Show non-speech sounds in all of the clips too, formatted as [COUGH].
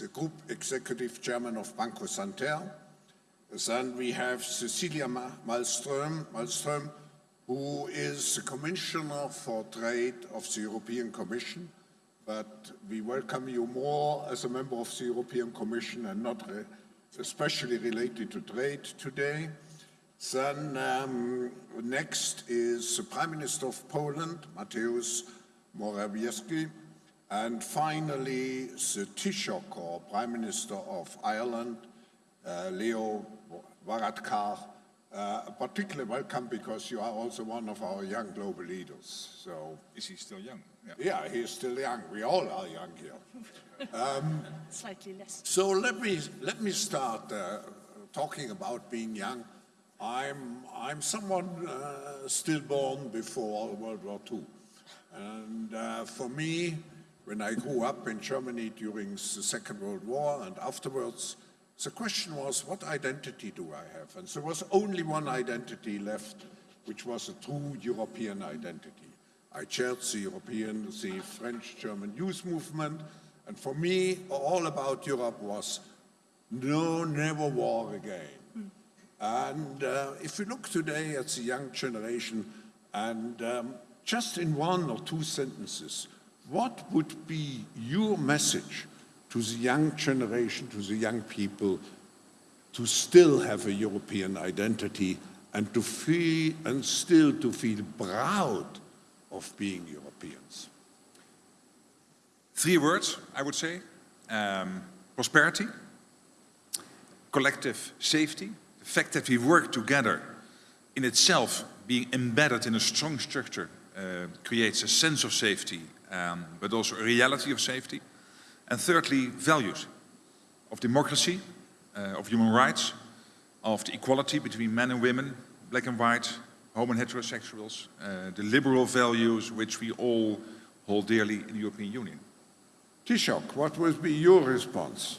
the Group Executive Chairman of Banco Santander. Then we have Cecilia Malmström, Malmström, who is the Commissioner for Trade of the European Commission, but we welcome you more as a member of the European Commission and not re especially related to trade today. Then um, next is the Prime Minister of Poland, Mateusz Morawiecki, and finally the Taoiseach, or Prime Minister of Ireland, uh, Leo Varadkar, uh, particularly welcome because you are also one of our young global leaders. So is he still young? Yeah, yeah is still young. We all are young here. Um, [LAUGHS] Slightly less. So let me let me start uh, talking about being young. I'm I'm someone uh, still born before World War II, and uh, for me, when I grew up in Germany during the Second World War and afterwards, the question was, what identity do I have? And there was only one identity left, which was a true European identity. I chaired the European, the French-German youth movement, and for me, all about Europe was no, never war again. And uh, if we look today at the young generation, and um, just in one or two sentences, what would be your message to the young generation, to the young people, to still have a European identity and to feel, and still to feel proud of being Europeans? Three words, I would say. Um, prosperity, collective safety, the fact that we work together in itself, being embedded in a strong structure, uh, creates a sense of safety, um, but also a reality of safety. And thirdly, values of democracy, uh, of human rights, of the equality between men and women, black and white, homo and heterosexuals, uh, the liberal values which we all hold dearly in the European Union. Taoiseach, what would be your response?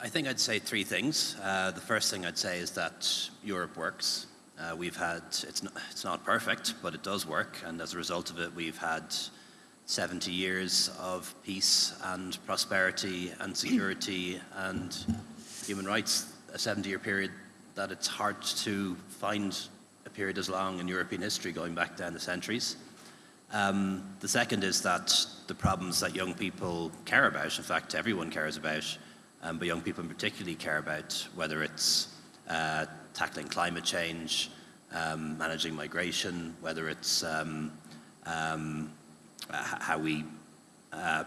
I think I'd say three things. Uh, the first thing I'd say is that Europe works. Uh, we've had, it's not, it's not perfect, but it does work, and as a result of it, we've had 70 years of peace and prosperity and security and human rights, a 70-year period that it's hard to find a period as long in European history going back down the centuries. Um, the second is that the problems that young people care about, in fact everyone cares about, um, but young people particularly care about, whether it's uh, tackling climate change, um, managing migration, whether it's um, um, how we uh,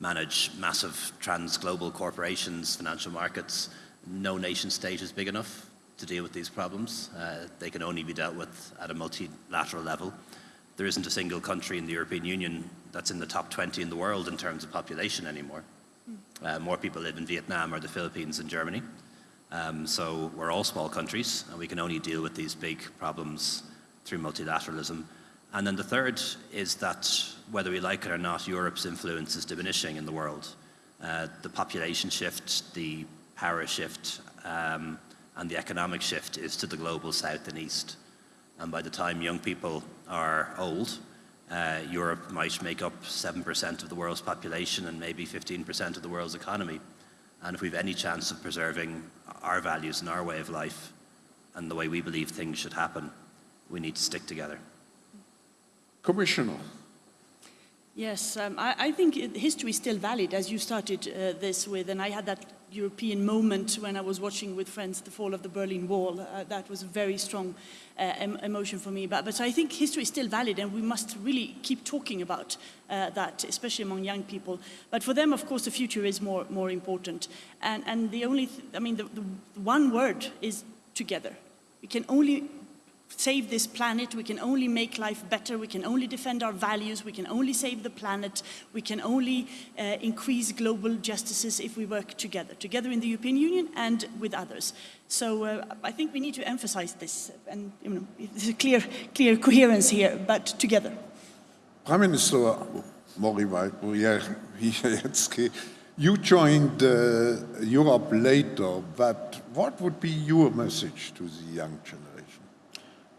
manage massive trans-global corporations, financial markets. No nation state is big enough to deal with these problems. Uh, they can only be dealt with at a multilateral level. There isn't a single country in the European Union that's in the top 20 in the world in terms of population anymore. Uh, more people live in Vietnam or the Philippines than Germany. Um, so we're all small countries and we can only deal with these big problems through multilateralism. And then the third is that, whether we like it or not, Europe's influence is diminishing in the world. Uh, the population shift, the power shift, um, and the economic shift is to the global south and east. And by the time young people are old, uh, Europe might make up 7% of the world's population and maybe 15% of the world's economy. And if we have any chance of preserving our values and our way of life and the way we believe things should happen, we need to stick together. Commissioner. Yes, um, I, I, think history is still valid, as you started uh, this with, and I had that European moment when I was watching with friends the fall of the Berlin Wall. Uh, that was a very strong uh, em emotion for me. But, but I think history is still valid, and we must really keep talking about uh, that, especially among young people. But for them, of course, the future is more, more important. And, and the only, th I mean, the, the one word is together. We can only save this planet, we can only make life better, we can only defend our values, we can only save the planet, we can only uh, increase global justices if we work together, together in the European Union and with others. So uh, I think we need to emphasize this, and you know, there's a clear, clear coherence here, but together. Prime Minister Morawiecki, [LAUGHS] you joined uh, Europe later, but what would be your message to the young generation?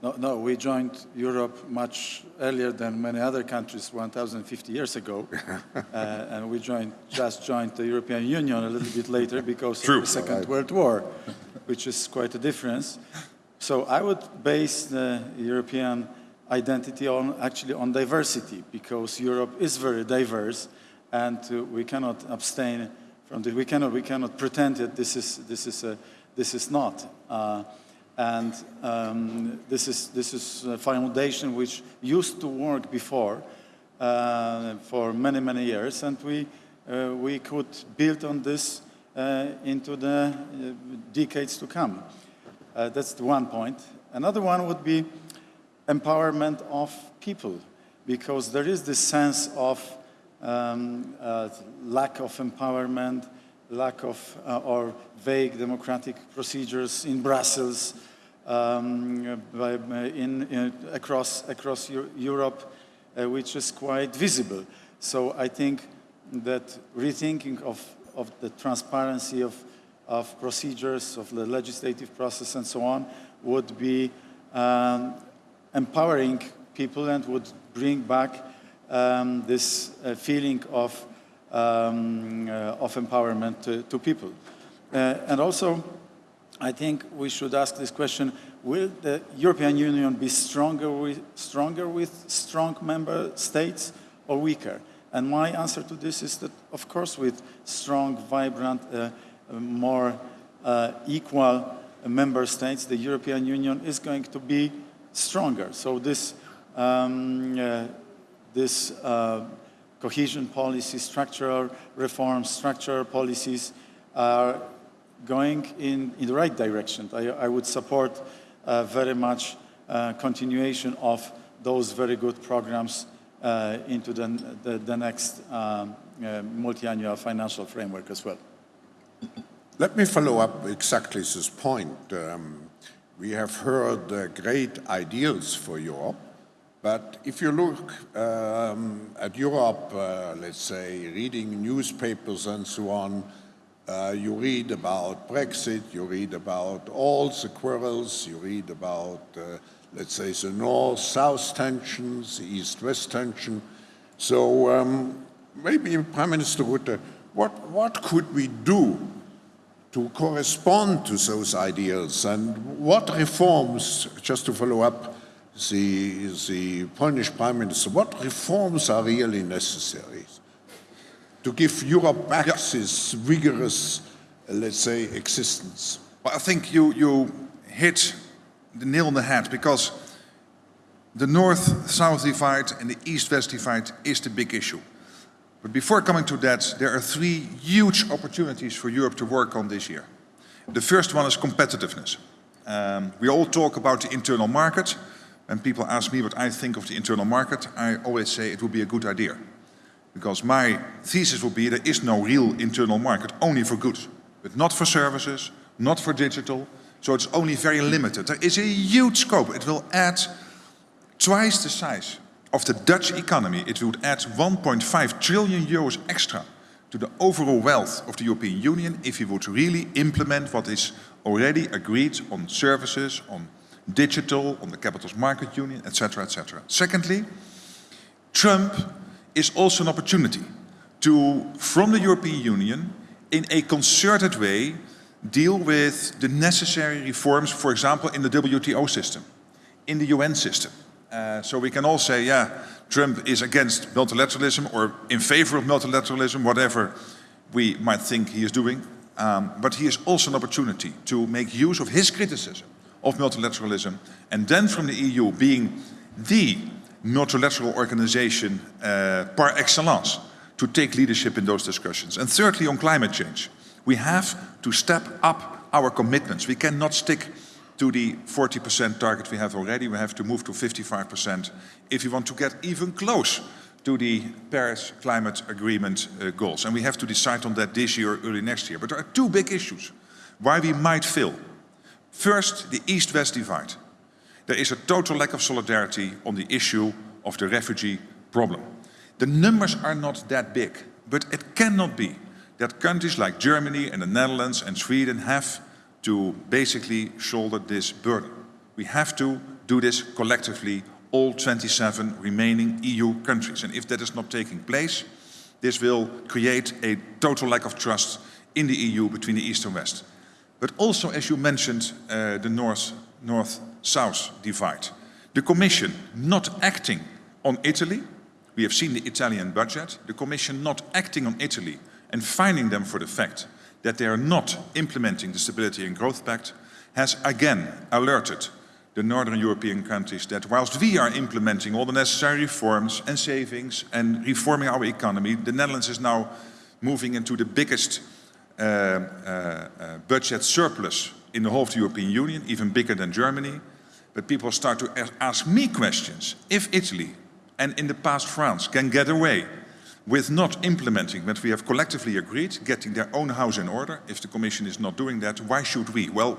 No, no, we joined Europe much earlier than many other countries, 1,050 years ago. [LAUGHS] uh, and we joined, just joined the European Union a little bit later [LAUGHS] because True. of the Second World War, which is quite a difference. So I would base the European identity on actually on diversity because Europe is very diverse and uh, we cannot abstain from the, we cannot, we cannot pretend that this is, this is, a, this is not. Uh, and um, this, is, this is a foundation which used to work before uh, for many, many years, and we, uh, we could build on this uh, into the uh, decades to come. Uh, that's the one point. Another one would be empowerment of people, because there is this sense of um, uh, lack of empowerment, lack of uh, or vague democratic procedures in Brussels, um, by, in, in, across, across Europe, uh, which is quite visible. So I think that rethinking of, of the transparency of, of procedures, of the legislative process and so on, would be um, empowering people and would bring back um, this uh, feeling of, um, uh, of empowerment to, to people. Uh, and also, I think we should ask this question, will the European Union be stronger with, stronger with strong member states or weaker? And my answer to this is that, of course, with strong, vibrant, uh, more uh, equal member states, the European Union is going to be stronger. So this, um, uh, this uh, cohesion policy, structural reforms, structural policies are going in, in the right direction. I, I would support uh, very much uh, continuation of those very good programs uh, into the, the, the next um, uh, multi-annual financial framework as well. Let me follow up exactly this point. Um, we have heard uh, great ideals for Europe, but if you look um, at Europe, uh, let's say, reading newspapers and so on, uh, you read about Brexit, you read about all the quarrels, you read about, uh, let's say, the north-south tensions, the east-west tension. So um, maybe Prime Minister Rutte, what, what could we do to correspond to those ideals and what reforms, just to follow up the, the Polish Prime Minister, what reforms are really necessary to give Europe back this vigorous, uh, let's say, existence? Well, I think you, you hit the nail on the head because the north-south divide and the east-west divide is the big issue. But before coming to that, there are three huge opportunities for Europe to work on this year. The first one is competitiveness. Um, we all talk about the internal market. When people ask me what I think of the internal market, I always say it would be a good idea. Because my thesis would be there is no real internal market, only for goods. But not for services, not for digital, so it's only very limited. There is a huge scope. It will add twice the size of the Dutch economy. It would add 1.5 trillion euros extra to the overall wealth of the European Union if we would really implement what is already agreed on services, on digital, on the capitals market union, etc., etc. Secondly, Trump is also an opportunity to, from the European Union, in a concerted way, deal with the necessary reforms, for example, in the WTO system, in the UN system. Uh, so we can all say, yeah, Trump is against multilateralism or in favor of multilateralism, whatever we might think he is doing. Um, but he is also an opportunity to make use of his criticism of multilateralism and then from the EU being the multilateral organization uh, par excellence to take leadership in those discussions. And thirdly, on climate change, we have to step up our commitments. We cannot stick to the 40% target we have already. We have to move to 55% if we want to get even close to the Paris Climate Agreement uh, goals. And we have to decide on that this year early next year. But there are two big issues why we might fail. First, the East-West divide. There is a total lack of solidarity on the issue of the refugee problem. The numbers are not that big, but it cannot be that countries like Germany and the Netherlands and Sweden have to basically shoulder this burden. We have to do this collectively, all 27 remaining EU countries. And if that is not taking place, this will create a total lack of trust in the EU between the East and West. But also, as you mentioned, uh, the North-South divide. The Commission not acting on Italy, we have seen the Italian budget, the Commission not acting on Italy and finding them for the fact that they are not implementing the Stability and Growth Pact has again alerted the Northern European countries that whilst we are implementing all the necessary reforms and savings and reforming our economy, the Netherlands is now moving into the biggest budget surplus in the whole of the European Union, even bigger than Germany. But people start to ask me questions. If Italy and in the past France can get away with not implementing what we have collectively agreed, getting their own house in order, if the Commission is not doing that, why should we? Well,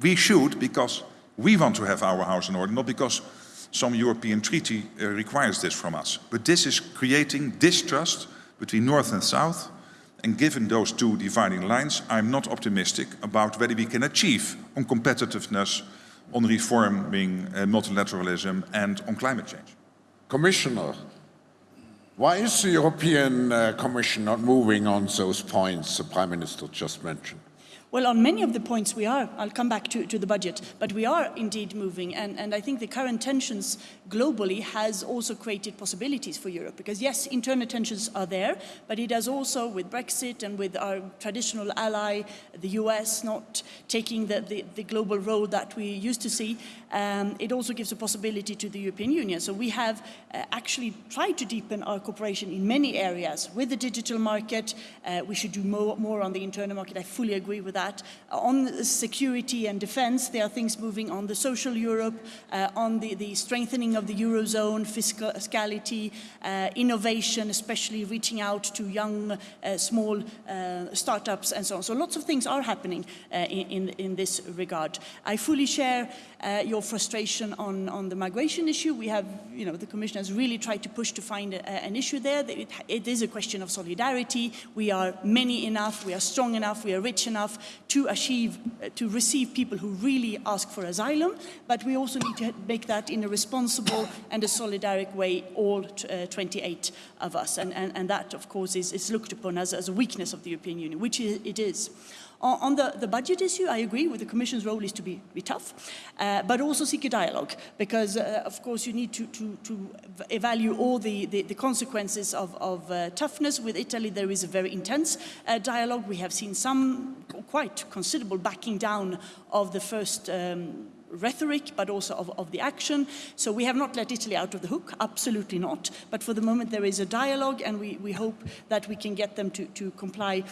we should because we want to have our house in order, not because some European treaty uh, requires this from us. But this is creating distrust between North and South, and given those two dividing lines, I'm not optimistic about whether we can achieve on competitiveness, on reforming uh, multilateralism, and on climate change. Commissioner, why is the European uh, Commission not moving on those points the Prime Minister just mentioned? Well, on many of the points we are. I'll come back to, to the budget. But we are indeed moving. And, and I think the current tensions globally has also created possibilities for Europe. Because yes, internal tensions are there, but it has also, with Brexit and with our traditional ally, the US, not taking the, the, the global role that we used to see, um, it also gives a possibility to the European Union. So we have uh, actually tried to deepen our cooperation in many areas. With the digital market, uh, we should do more, more on the internal market. I fully agree with that that. On security and defense, there are things moving on the social Europe, uh, on the, the, strengthening of the Eurozone, fiscality, uh, innovation, especially reaching out to young, uh, small uh, startups and so on. So lots of things are happening uh, in, in, this regard. I fully share uh, your frustration on, on the migration issue. We have, you know, the Commission has really tried to push to find a, an issue there. It is a question of solidarity. We are many enough, we are strong enough, we are rich enough to achieve, uh, to receive people who really ask for asylum, but we also need to make that in a responsible and a solidaric way, all uh, 28 of us. And, and, and that, of course, is, is looked upon as, as a weakness of the European Union, which it is. On the, the budget issue, I agree with the Commission's role is to be, be tough, uh, but also seek a dialogue, because, uh, of course, you need to, to, to evaluate all the, the, the consequences of, of uh, toughness. With Italy, there is a very intense uh, dialogue. We have seen some quite considerable backing down of the first um, rhetoric, but also of, of, the action. So we have not let Italy out of the hook, absolutely not. But for the moment, there is a dialogue, and we, we hope that we can get them to, to comply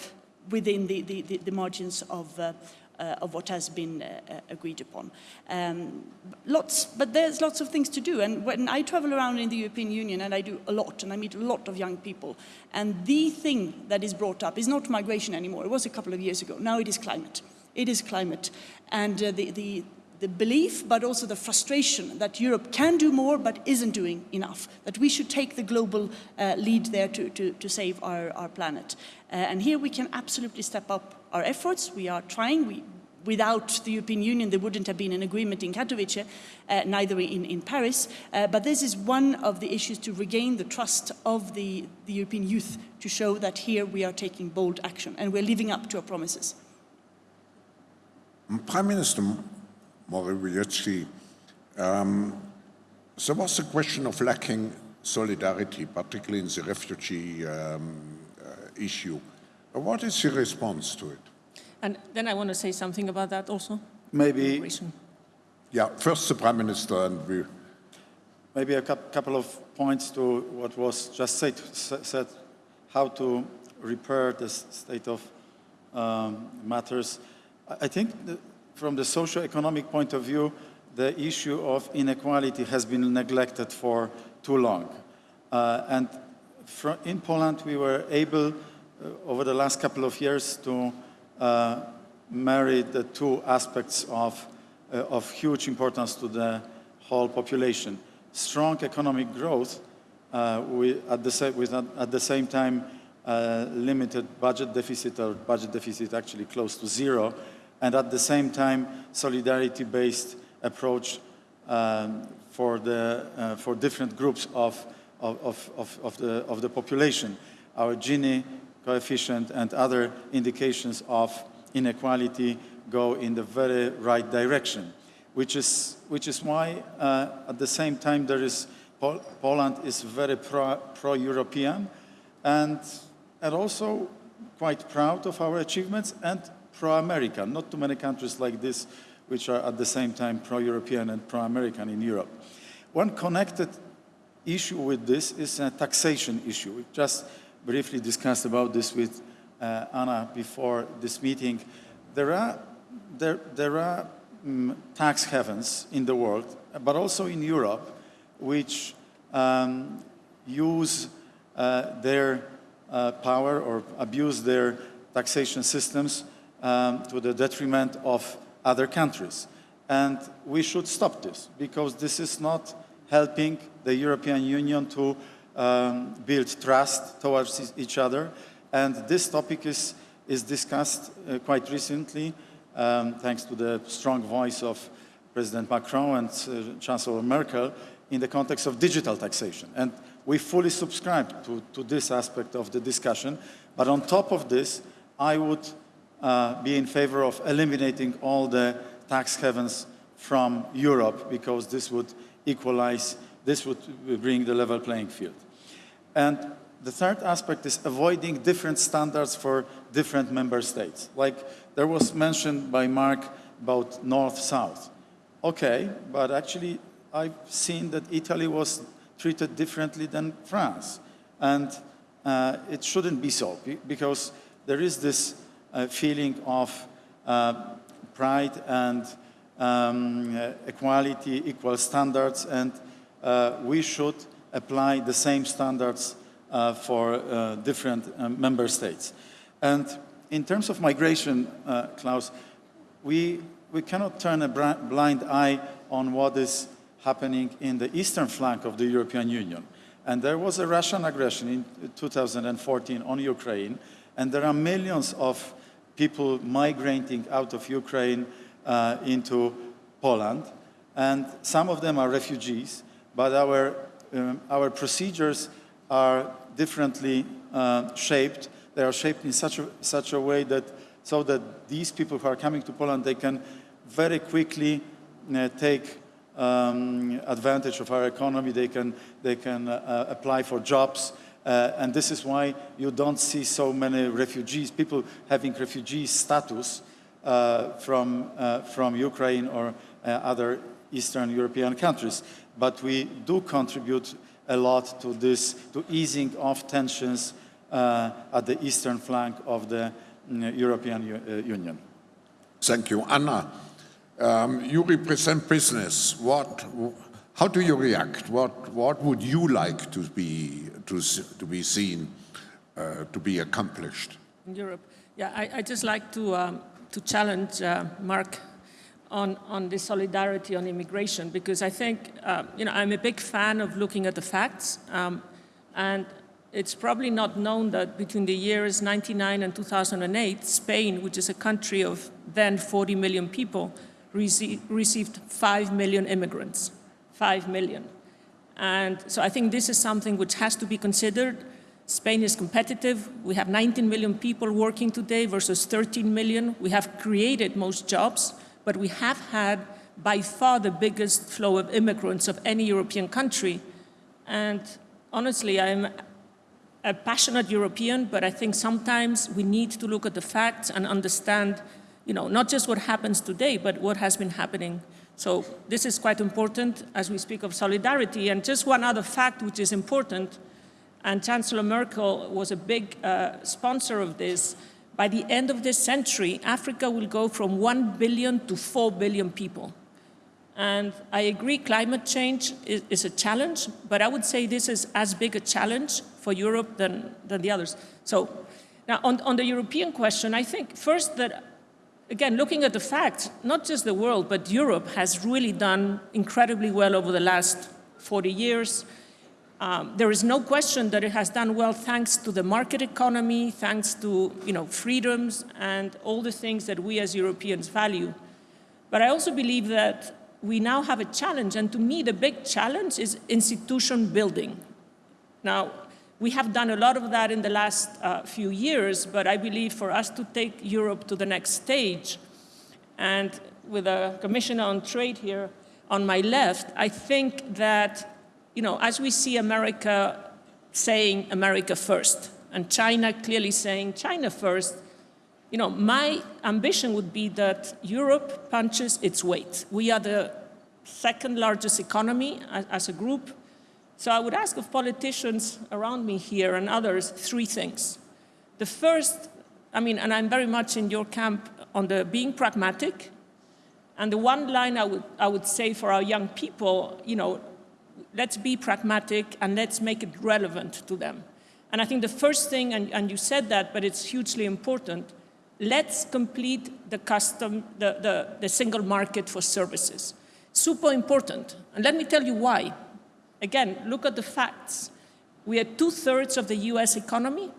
within the, the, the margins of, uh, uh, of what has been uh, uh, agreed upon. Um, lots, but there's lots of things to do. And when I travel around in the European Union, and I do a lot, and I meet a lot of young people, and the thing that is brought up is not migration anymore. It was a couple of years ago. Now it is climate. It is climate. And uh, the, the, the belief, but also the frustration that Europe can do more but isn't doing enough, that we should take the global uh, lead there to, to, to save our, our planet. Uh, and here we can absolutely step up our efforts. We are trying. We, without the European Union, there wouldn't have been an agreement in Katowice, uh, neither in, in Paris. Uh, but this is one of the issues to regain the trust of the, the European youth to show that here we are taking bold action and we're living up to our promises. Prime Minister, Morawiecki, um, there was a question of lacking solidarity, particularly in the refugee um, uh, issue. What is your response to it? And then I want to say something about that also. Maybe. Yeah, first the Prime Minister and we. Maybe a couple of points to what was just said, said how to repair the state of um, matters. I think from the socio-economic point of view, the issue of inequality has been neglected for too long. Uh, and in Poland, we were able, uh, over the last couple of years, to uh, marry the two aspects of, uh, of huge importance to the whole population. Strong economic growth, uh, we, at, the with, at the same time, uh, limited budget deficit, or budget deficit actually close to zero, and at the same time solidarity-based approach um, for, the, uh, for different groups of, of, of, of, the, of the population. Our Gini coefficient and other indications of inequality go in the very right direction, which is, which is why uh, at the same time there is, Pol Poland is very pro, pro-European and, and also quite proud of our achievements and pro-American. Not too many countries like this which are at the same time pro-European and pro-American in Europe. One connected issue with this is a taxation issue. We just briefly discussed about this with uh, Ana before this meeting. There are, there, there are um, tax havens in the world, but also in Europe, which um, use uh, their uh, power or abuse their taxation systems um, to the detriment of other countries. And we should stop this because this is not helping the European Union to um, build trust towards each other. And this topic is, is discussed uh, quite recently, um, thanks to the strong voice of President Macron and uh, Chancellor Merkel in the context of digital taxation. And we fully subscribe to, to this aspect of the discussion. But on top of this, I would uh, be in favor of eliminating all the tax havens from Europe because this would equalize, this would bring the level playing field. And the third aspect is avoiding different standards for different member states. Like there was mentioned by Mark about north-south. Okay, but actually I've seen that Italy was treated differently than France. And uh, it shouldn't be so because there is this uh, feeling of uh, pride and um, equality, equal standards, and uh, we should apply the same standards uh, for uh, different member states. And in terms of migration, Klaus, we, we cannot turn a blind eye on what is happening in the eastern flank of the European Union. And there was a Russian aggression in 2014 on Ukraine, and there are millions of people migrating out of Ukraine uh, into Poland. And some of them are refugees, but our, um, our procedures are differently uh, shaped. They are shaped in such a, such a way that so that these people who are coming to Poland, they can very quickly uh, take um, advantage of our economy. They can, they can uh, apply for jobs. Uh, and this is why you don't see so many refugees, people having refugee status uh, from, uh, from Ukraine or uh, other Eastern European countries. But we do contribute a lot to this, to easing off tensions uh, at the eastern flank of the mm, European U uh, Union. Thank you. Ana, um, you represent business. What, how do you react? What, what would you like to be, to, to be seen, uh, to be accomplished? In Europe, yeah, I, I just like to, um, to challenge uh, Mark on, on the solidarity on immigration because I think, uh, you know, I'm a big fan of looking at the facts um, and it's probably not known that between the years 99 and 2008, Spain, which is a country of then 40 million people, received 5 million immigrants. 5 million. And so I think this is something which has to be considered. Spain is competitive. We have 19 million people working today versus 13 million. We have created most jobs, but we have had by far the biggest flow of immigrants of any European country. And honestly, I'm a passionate European, but I think sometimes we need to look at the facts and understand, you know, not just what happens today, but what has been happening so this is quite important as we speak of solidarity. And just one other fact which is important, and Chancellor Merkel was a big uh, sponsor of this, by the end of this century, Africa will go from 1 billion to 4 billion people. And I agree climate change is, is, a challenge, but I would say this is as big a challenge for Europe than, than the others. So now on, on the European question, I think first that again, looking at the facts, not just the world, but Europe has really done incredibly well over the last 40 years. Um, there is no question that it has done well thanks to the market economy, thanks to you know, freedoms and all the things that we as Europeans value. But I also believe that we now have a challenge, and to me, the big challenge is institution building. Now, we have done a lot of that in the last uh, few years, but I believe for us to take Europe to the next stage, and with a commissioner on trade here on my left, I think that, you know, as we see America saying America first, and China clearly saying China first, you know, my ambition would be that Europe punches its weight. We are the second largest economy as, as a group. So I would ask of politicians around me here and others three things. The first, I mean, and I'm very much in your camp on the being pragmatic. And the one line I would, I would say for our young people, you know, let's be pragmatic and let's make it relevant to them. And I think the first thing, and, and you said that, but it's hugely important, let's complete the custom, the, the, the single market for services. Super important. And let me tell you why. Again, look at the facts. We are two-thirds of the US economy.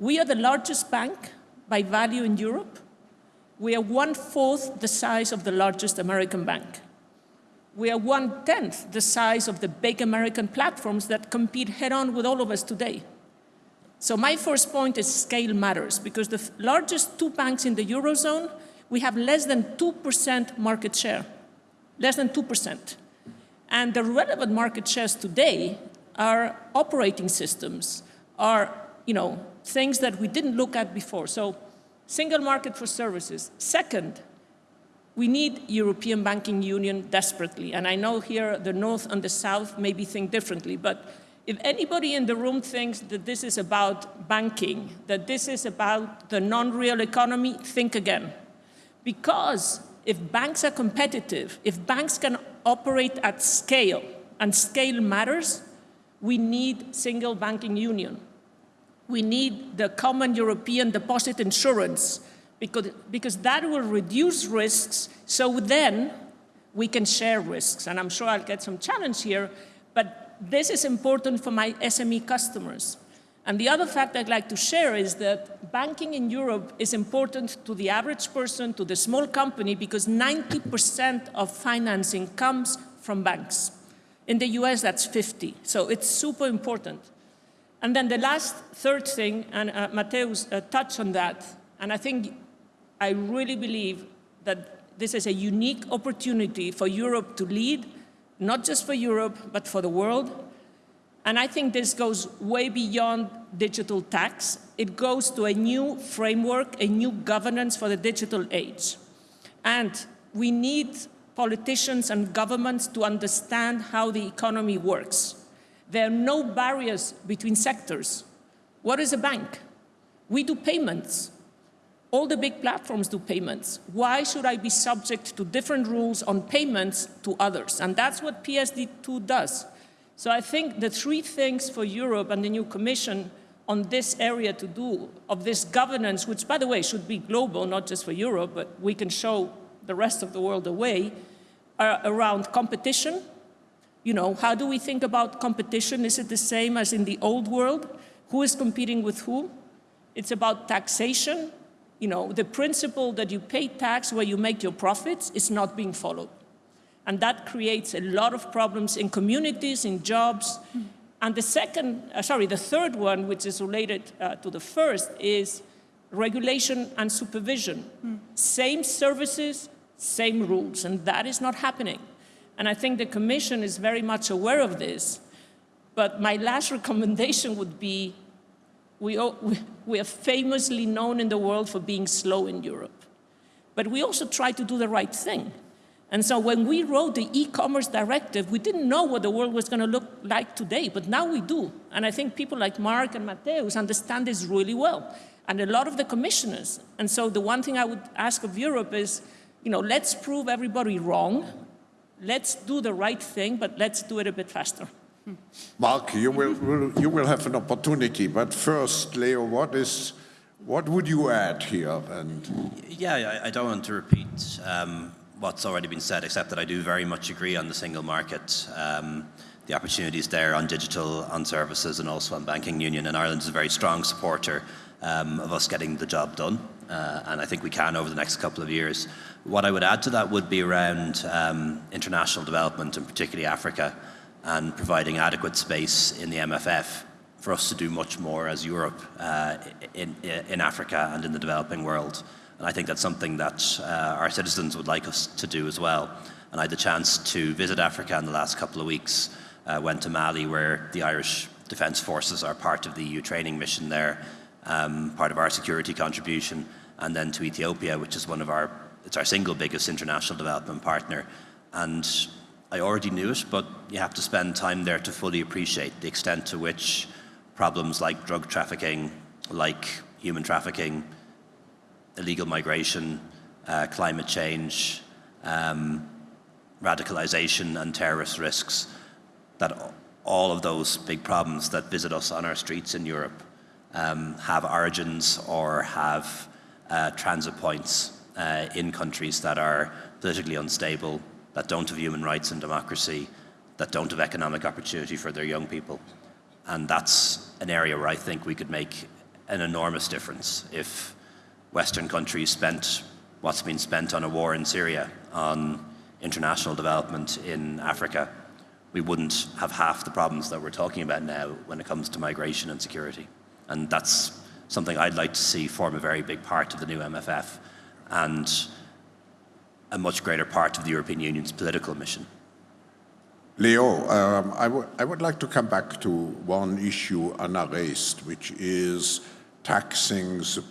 We are the largest bank by value in Europe. We are one-fourth the size of the largest American bank. We are one-tenth the size of the big American platforms that compete head-on with all of us today. So my first point is scale matters because the largest two banks in the Eurozone, we have less than 2% market share, less than 2%. And the relevant market shares today are operating systems, are you know, things that we didn't look at before. So single market for services. Second, we need European banking union desperately. And I know here the North and the South maybe think differently, but if anybody in the room thinks that this is about banking, that this is about the non-real economy, think again. Because if banks are competitive, if banks can operate at scale, and scale matters, we need single banking union. We need the common European deposit insurance because, because that will reduce risks so then we can share risks. And I'm sure I'll get some challenge here, but this is important for my SME customers. And the other fact I'd like to share is that banking in Europe is important to the average person, to the small company, because 90% of financing comes from banks. In the US, that's 50. So it's super important. And then the last third thing, and uh, Mateusz uh, touched on that, and I think I really believe that this is a unique opportunity for Europe to lead not just for Europe, but for the world. And I think this goes way beyond digital tax. It goes to a new framework, a new governance for the digital age. And we need politicians and governments to understand how the economy works. There are no barriers between sectors. What is a bank? We do payments. All the big platforms do payments. Why should I be subject to different rules on payments to others? And that's what PSD2 does. So I think the three things for Europe and the new Commission on this area to do, of this governance, which, by the way, should be global, not just for Europe, but we can show the rest of the world a way, are around competition. You know, how do we think about competition? Is it the same as in the old world? Who is competing with who? It's about taxation you know, the principle that you pay tax where you make your profits is not being followed. And that creates a lot of problems in communities, in jobs. And the second, uh, sorry, the third one, which is related uh, to the first, is regulation and supervision. Mm. Same services, same rules, and that is not happening. And I think the Commission is very much aware of this. But my last [LAUGHS] recommendation would be we, we are famously known in the world for being slow in Europe. But we also try to do the right thing. And so when we wrote the e-commerce directive, we didn't know what the world was going to look like today, but now we do. And I think people like Mark and Mateusz understand this really well, and a lot of the commissioners. And so the one thing I would ask of Europe is, you know, let's prove everybody wrong, let's do the right thing, but let's do it a bit faster. Mark, you will, will, you will have an opportunity, but first, Leo, what is what would you add here? And yeah, I, I don't want to repeat um, what's already been said, except that I do very much agree on the single market. Um, the opportunities there on digital, on services, and also on banking union. And Ireland is a very strong supporter um, of us getting the job done. Uh, and I think we can over the next couple of years. What I would add to that would be around um, international development, and particularly Africa, and providing adequate space in the MFF for us to do much more as Europe uh, in, in Africa and in the developing world. And I think that's something that uh, our citizens would like us to do as well. And I had the chance to visit Africa in the last couple of weeks. Uh, went to Mali, where the Irish Defence Forces are part of the EU training mission there, um, part of our security contribution, and then to Ethiopia, which is one of our, it's our single biggest international development partner. And I already knew it, but you have to spend time there to fully appreciate the extent to which problems like drug trafficking, like human trafficking, illegal migration, uh, climate change, um, radicalization and terrorist risks, that all of those big problems that visit us on our streets in Europe um, have origins or have uh, transit points uh, in countries that are politically unstable, that don't have human rights and democracy, that don't have economic opportunity for their young people. And that's an area where I think we could make an enormous difference if Western countries spent what's been spent on a war in Syria, on international development in Africa, we wouldn't have half the problems that we're talking about now when it comes to migration and security. And that's something I'd like to see form a very big part of the new MFF and a much greater part of the European Union's political mission. Leo, um, I, I would like to come back to one issue Ana raised, which is taxing the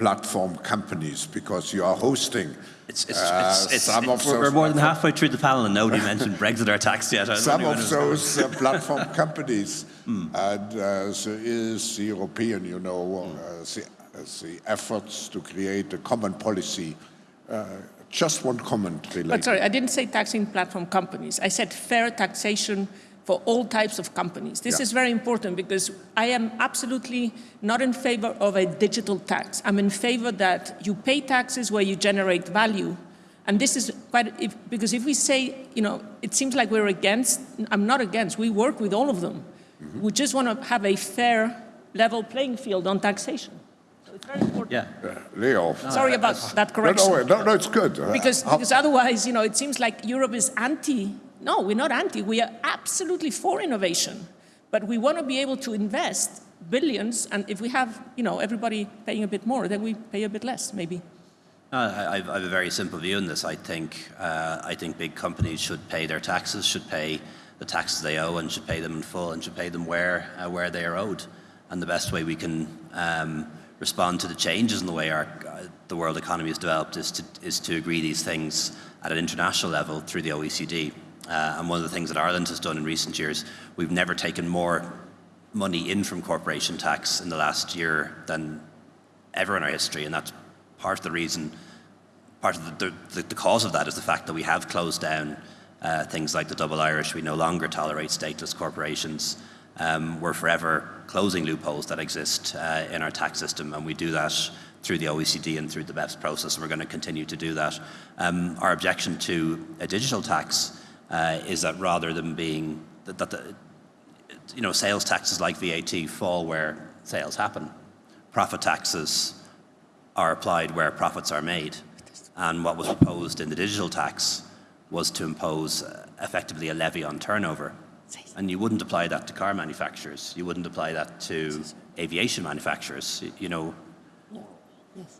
platform companies, because you are hosting It's, it's, uh, it's, it's, some of it's- we're those more than halfway through the panel and nobody mentioned [LAUGHS] Brexit or tax yet. I some of those uh, [LAUGHS] platform companies, and uh, there is the European, you know, uh, the, the efforts to create a common policy. Uh, just one comment related. But sorry, I didn't say taxing platform companies. I said fair taxation for all types of companies. This Yeah. is very important because I am absolutely not in favor of a digital tax. I'm in favor that you pay taxes where you generate value. And this is quite, if, because if we say, you know, it seems like we're against, I'm not against, we work with all of them. Mm-hmm. We just want to have a fair, level playing field on taxation. So it's very important. Yeah. Uh, Leo. Sorry about that correction. no, no, no, it's good. Uh, Because, because otherwise, you know, it seems like Europe is anti. No, we're not anti. We are absolutely for innovation. But we want to be able to invest billions, and if we have, you know, everybody paying a bit more, then we pay a bit less, maybe. Uh, I, I've- a very simple view on this. I think, uh, I think big companies should pay their taxes, should pay the taxes they owe, and should pay them in full, and should pay them where, uh, where they are owed. And the best way we can um, respond to the changes in the way our, uh, the world economy has developed is to, is to agree these things at an international level through the OECD. Uh, and one of the things that Ireland has done in recent years, we've never taken more money in from corporation tax in the last year than ever in our history, and that's part of the reason, part of the, the, the cause of that is the fact that we have closed down uh, things like the double Irish. We no longer tolerate stateless corporations. Um, we're forever closing loopholes that exist uh, in our tax system, and we do that through the OECD and through the BEPS process, and we're going to continue to do that. Um, our objection to a digital tax uh, is that rather than being that, that the, you know, sales taxes like VAT fall where sales happen. Profit taxes are applied where profits are made. And what was proposed in the digital tax was to impose uh, effectively a levy on turnover. And you wouldn't apply that to car manufacturers. You wouldn't apply that to aviation manufacturers. You know,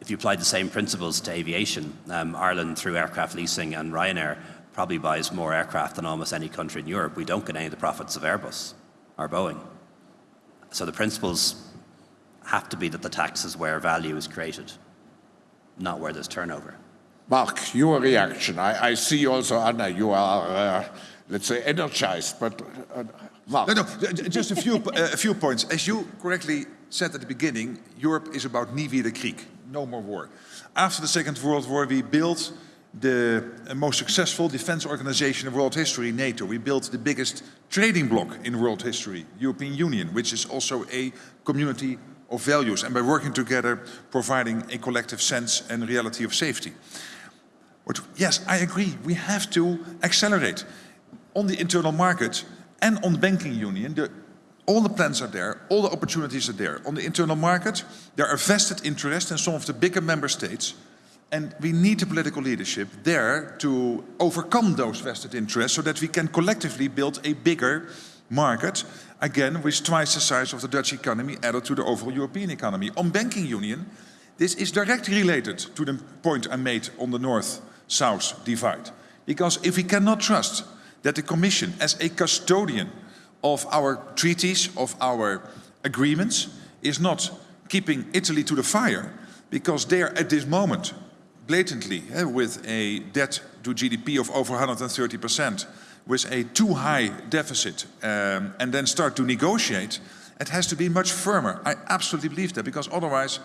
if you applied the same principles to aviation, um, Ireland through aircraft leasing and Ryanair probably buys more aircraft than almost any country in Europe. We don't get any of the profits of Airbus or Boeing. So the principles have to be that the tax is where value is created, not where there's turnover. Mark, your reaction. I, I see also, Ana, you are, uh, let's say, energized, but uh, Mark. No, no, j- j- just a few, uh, a few points. As you correctly said at the beginning, Europe is about nie wieder Krieg, no more war. After the Second World War, we built the most successful defense organization in world history, NATO. We built the biggest trading bloc in world history, European Union, which is also a community of values. And by working together, providing a collective sense and reality of safety. What, yes, I agree. We have to accelerate on the internal market and on the banking union. The all the plans are there, all the opportunities are there. On the internal market, there are vested interests in some of the bigger member states, and we need the political leadership there to overcome those vested interests so that we can collectively build a bigger market, again, with twice the size of the Dutch economy added to the overall European economy. On banking union, this is directly related to the point I made on the north-south divide. Because if we cannot trust that the Commission, as a custodian of our treaties, of our agreements, is not keeping Italy to the fire, because they are at this moment blatantly eh, with a debt to GDP of over 130%, with a too high deficit, um, and then start to negotiate, it has to be much firmer. I absolutely believe that, because otherwise,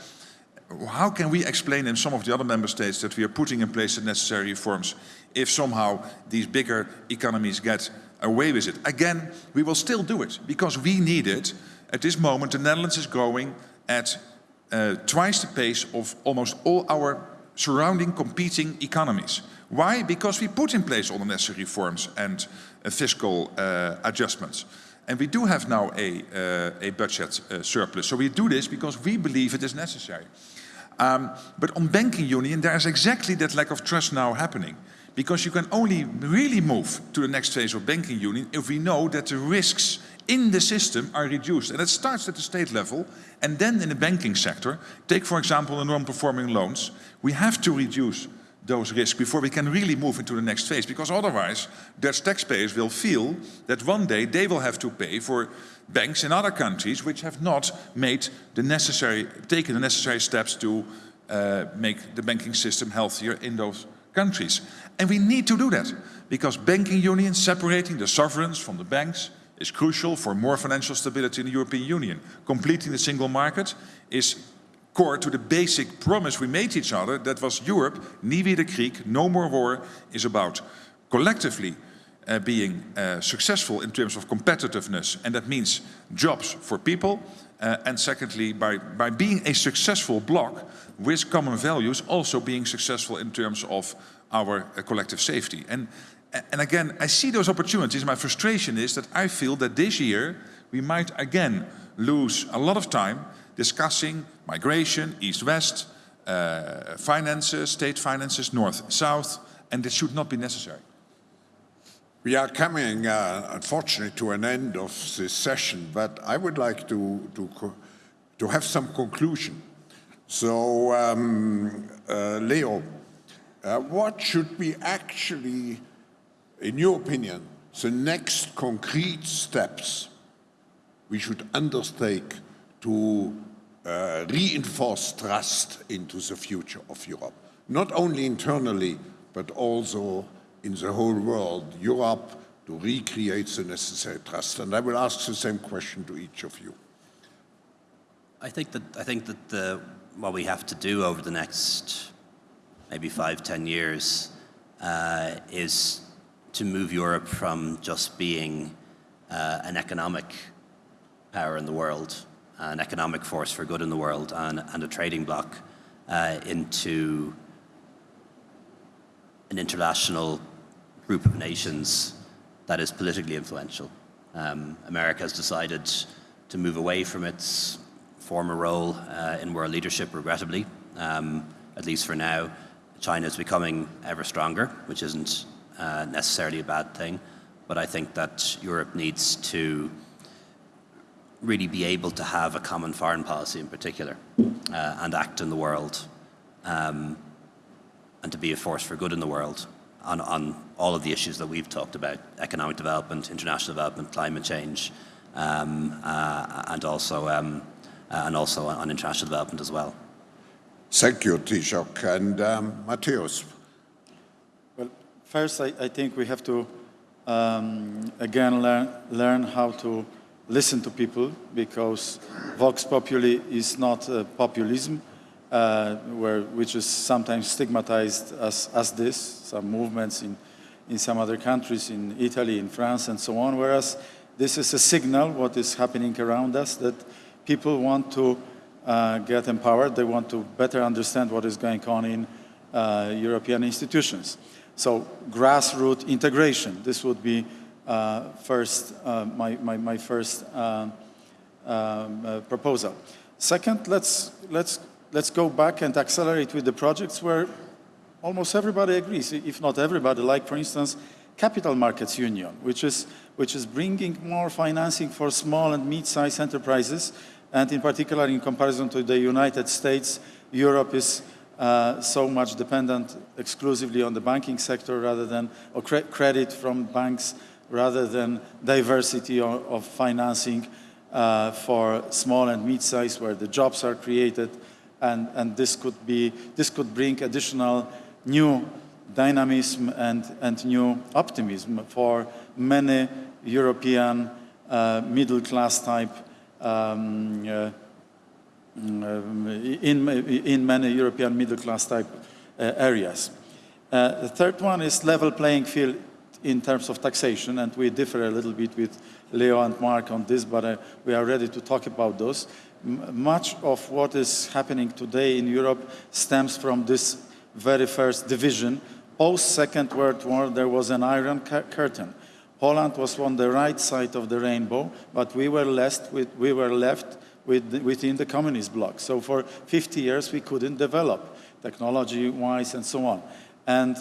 how can we explain in some of the other member states that we are putting in place the necessary reforms if somehow these bigger economies get away with it? Again, we will still do it because we need it. At this moment, the Netherlands is growing at uh, twice the pace of almost all our surrounding competing economies. Why? Because we put in place all the necessary reforms and uh, fiscal uh, adjustments. And we do have now a, uh, a budget uh, surplus. So we do this because we believe it is necessary. Um, but on banking union, there is exactly that lack of trust now happening. Because you can only really move to the next phase of banking union if we know that the risks in the system are reduced. And it starts at the state level and then in the banking sector. Take, for example, the non-performing loans. We have to reduce those risks before we can really move into the next phase. Because otherwise, Dutch taxpayers will feel that one day they will have to pay for banks in other countries which have not made the necessary, taken the necessary steps to uh, make the banking system healthier in those countries. And we need to do that because banking union, separating the sovereigns from the banks, is crucial for more financial stability in the European Union. Completing the single market is core to the basic promise we made to each other that was Europe, nie wieder Krieg, no more war, is about collectively uh, being uh, successful in terms of competitiveness, and that means jobs for people, uh, and secondly, by, by being a successful bloc with common values, also being successful in terms of our uh, collective safety. And, and again, I see those opportunities. My frustration is that I feel that this year we might again lose a lot of time discussing migration, east-west, uh, finances, state finances, north-south, and this should not be necessary. We are coming, uh, unfortunately, to an end of this session, but I would like to, to, to have some conclusion. So, um, uh, Leo, uh, what should we actually, in your opinion, the next concrete steps we should undertake to uh, reinforce trust into the future of Europe? Not only internally, but also in the whole world, Europe, to recreate the necessary trust. And I will ask the same question to each of you. I think that I think that the, what we have to do over the next maybe five, ten years uh, is to move Europe from just being uh, an economic power in the world, an economic force for good in the world, and, and a trading bloc uh, into an international group of nations that is politically influential. Um, America has decided to move away from its former role uh, in world leadership, regrettably, um, at least for now. China is becoming ever stronger, which isn't uh, necessarily a bad thing, but I think that Europe needs to really be able to have a common foreign policy in particular uh, and act in the world um, and to be a force for good in the world on, on all of the issues that we've talked about, economic development, international development, climate change, um, uh, and, also, um, uh, and also on international development as well. Thank you, Taoiseach. And um, Mateusz. First, I, I, think we have to, um, again, learn, learn how to listen to people because Vox Populi is not uh, populism uh, where, which is sometimes stigmatized as, as this, some movements in, in some other countries, in Italy, in France, and so on, whereas this is a signal, what is happening around us, that people want to uh, get empowered, they want to better understand what is going on in uh, European institutions. So grassroots integration, this would be uh, first, uh, my, my, my, first uh, um, uh, proposal. Second, let's, let's, let's go back and accelerate with the projects where almost everybody agrees, if not everybody, like for instance, Capital Markets Union, which is, which is bringing more financing for small and mid-sized enterprises, and in particular in comparison to the United States, Europe is uh, so much dependent exclusively on the banking sector rather than, or cre credit from banks rather than diversity of, of financing uh, for small and mid-sized where the jobs are created. And, and this could be, this could bring additional new dynamism and, and new optimism for many European uh, middle-class type um, uh, in, in many European middle-class type uh, areas. Uh, the third one is level playing field in terms of taxation, and we differ a little bit with Leo and Mark on this, but uh, we are ready to talk about those. M much of what is happening today in Europe stems from this very first division. Post-Second World War, there was an iron curtain. Poland was on the right side of the rainbow, but we were left, with, we were left within the communist bloc. So for 50 years, we couldn't develop technology-wise and so on. And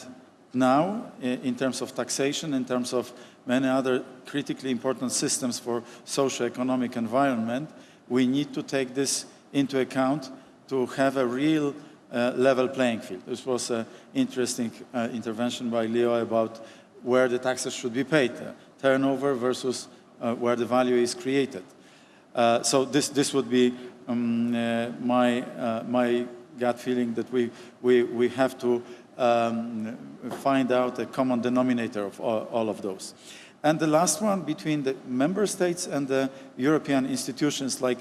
now, in terms of taxation, in terms of many other critically important systems for socio-economic environment, we need to take this into account to have a real uh, level playing field. This was an interesting uh, intervention by Leo about where the taxes should be paid, uh, turnover versus uh, where the value is created. Uh, so this, this would be um, uh, my, my gut feeling that we, we, we have to um, find out a common denominator of all, all, of those. And the last one between the member states and the European institutions, like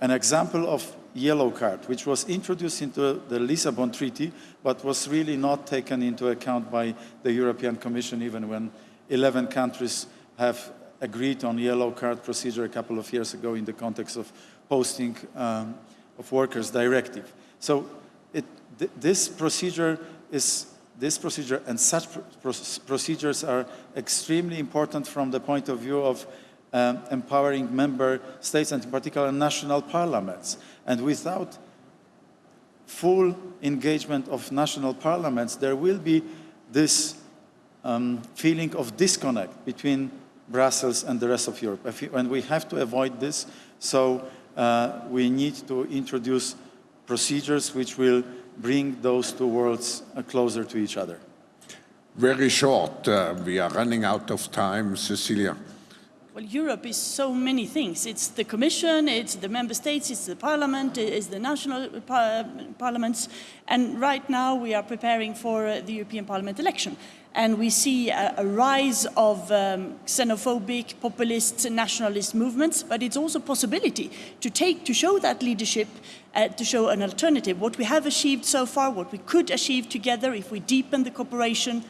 an example of yellow card, which was introduced into the Lisbon Treaty, but was really not taken into account by the European Commission, even when 11 countries have agreed on yellow card procedure a couple of years ago in the context of posting um, of workers directive. So it, th this procedure is this procedure and such procedures are extremely important from the point of view of um, empowering member states and in particular national parliaments. And without full engagement of national parliaments, there will be this um, feeling of disconnect between Brussels and the rest of Europe. And we have to avoid this, so uh, we need to introduce procedures which will bring those two worlds uh, closer to each other. Very short. Uh, we are running out of time. Cecilia. Well, Europe is so many things. It's the Commission, it's the Member States, it's the Parliament, it's the national par parliaments. And right now we are preparing for uh, the European Parliament election. And we see a, a rise of um, xenophobic, populist, nationalist movements, but it's also a possibility to take, to show that leadership, uh, to show an alternative. What we have achieved so far, what we could achieve together if we deepen the cooperation,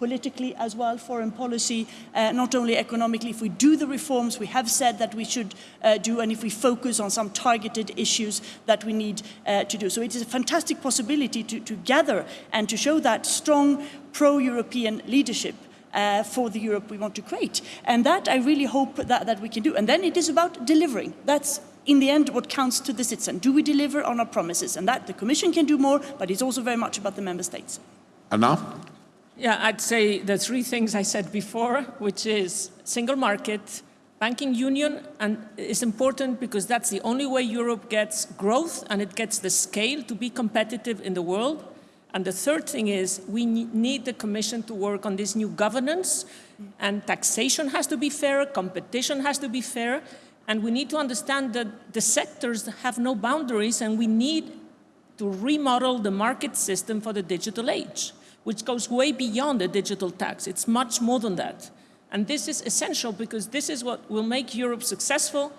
politically as well, foreign policy, uh, not only economically. If we do the reforms we have said that we should uh, do and if we focus on some targeted issues that we need uh, to do. So it is a fantastic possibility to, to gather and to show that strong pro-European leadership uh, for the Europe we want to create. And that I really hope that, that we can do. And then it is about delivering. That's in the end what counts to the citizen. Do we deliver on our promises? And that the Commission can do more, but it's also very much about the Member States. Ana? Yeah, I'd say the three things I said before, which is single market, banking union, and it's important because that's the only way Europe gets growth and it gets the scale to be competitive in the world. And the third thing is we need the Commission to work on this new governance and taxation has to be fair, competition has to be fair, and we need to understand that the sectors have no boundaries and we need to remodel the market system for the digital age which goes way beyond a digital tax. It's much more than that. And this is essential because this is what will make Europe successful,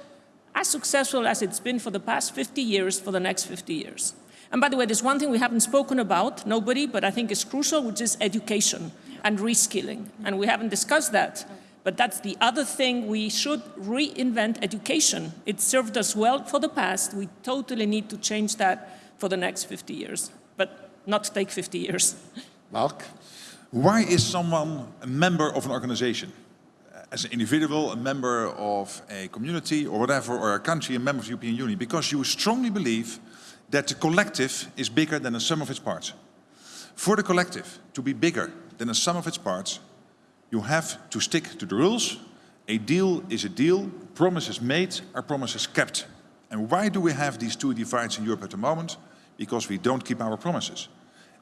as successful as it's been for the past 50 years, for the next 50 years. And by the way, there's one thing we haven't spoken about, nobody, but I think is crucial, which is education and reskilling. And we haven't discussed that. But that's the other thing, we should reinvent education. It served us well for the past. We totally need to change that for the next 50 years, but not take 50 years. [LAUGHS] Mark? Why is someone a member of an organization? Uh, as an individual, a member of a community or whatever, or a country, a member of the European Union, because you strongly believe that the collective is bigger than the sum of its parts. For the collective to be bigger than the sum of its parts, you have to stick to the rules. A deal is a deal, promises made are promises kept. And why do we have these two divides in Europe at the moment? Because we don't keep our promises.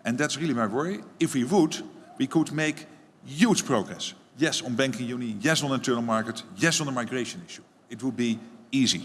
And that's really my worry. If we would, we could make huge progress. Yes, on banking union, yes, on internal market, yes, on the migration issue. It would be easy.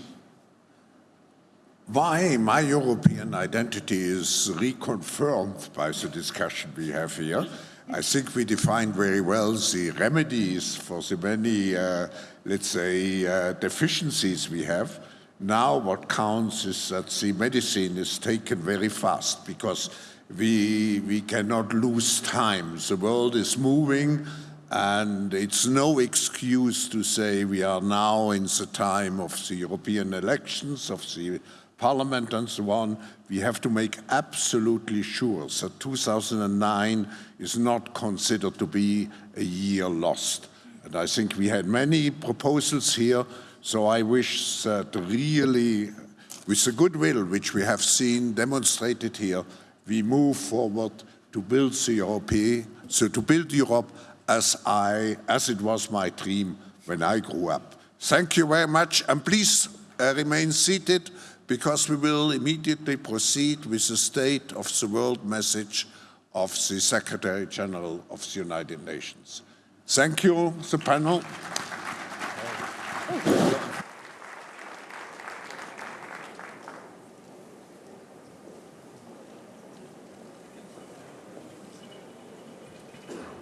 Why my European identity is reconfirmed by the discussion we have here. I think we defined very well the remedies for the many, uh, let's say, uh, deficiencies we have. Now what counts is that the medicine is taken very fast because we, we cannot lose time. The world is moving and it's no excuse to say we are now in the time of the European elections, of the Parliament and so on, we have to make absolutely sure that 2009 is not considered to be a year lost. And I think we had many proposals here, so I wish that really, with the goodwill which we have seen demonstrated here, we move forward to build Europe, so to build Europe as I, as it was my dream when I grew up. Thank you very much, and please uh, remain seated because we will immediately proceed with the State of the World message of the Secretary General of the United Nations. Thank you, the panel.